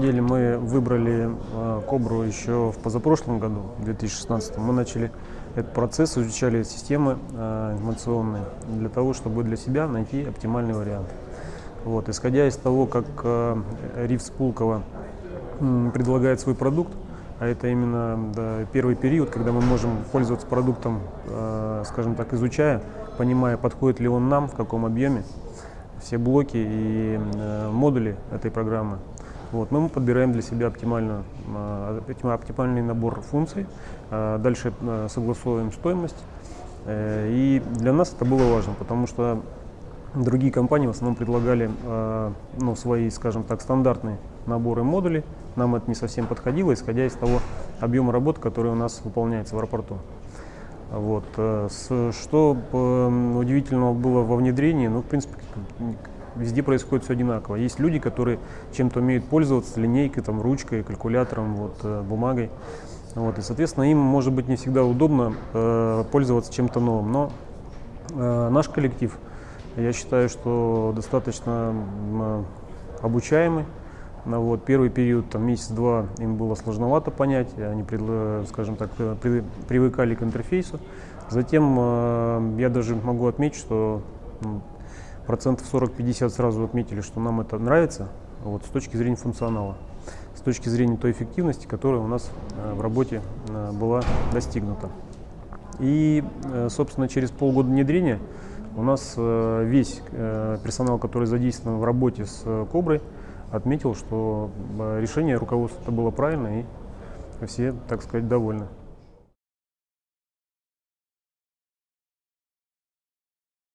деле мы выбрали э, Кобру еще в позапрошлом году, в 2016. Мы начали этот процесс, изучали системы э, информационные для того, чтобы для себя найти оптимальный вариант. Вот, исходя из того, как э, Ривс Пулково предлагает свой продукт, а это именно да, первый период, когда мы можем пользоваться продуктом, э, скажем так, изучая, понимая, подходит ли он нам, в каком объеме, все блоки и э, модули этой программы. Вот, мы подбираем для себя оптимальную, э, оптимальный набор функций, э, дальше э, согласовываем стоимость. Э, и для нас это было важно, потому что другие компании в основном предлагали ну, свои, скажем так, стандартные наборы модулей. Нам это не совсем подходило, исходя из того объема работы, который у нас выполняется в аэропорту. Вот. Э, что э, удивительного было во внедрении, ну, в принципе, везде происходит все одинаково. Есть люди, которые чем-то умеют пользоваться, линейкой, там, ручкой, калькулятором, вот, э, бумагой. Вот, и, соответственно, им может быть не всегда удобно э, пользоваться чем-то новым. Но э, наш коллектив, я считаю, что достаточно э, обучаемый, ну, вот, первый период, там, месяц-два, им было сложновато понять, они, скажем так, при, привыкали к интерфейсу. Затем э, я даже могу отметить, что процентов 40-50 сразу отметили, что нам это нравится, вот, с точки зрения функционала, с точки зрения той эффективности, которая у нас э, в работе э, была достигнута. И, э, собственно, через полгода внедрения у нас весь персонал, который задействован в работе с Коброй, отметил, что решение руководства было правильно и все, так сказать, довольны.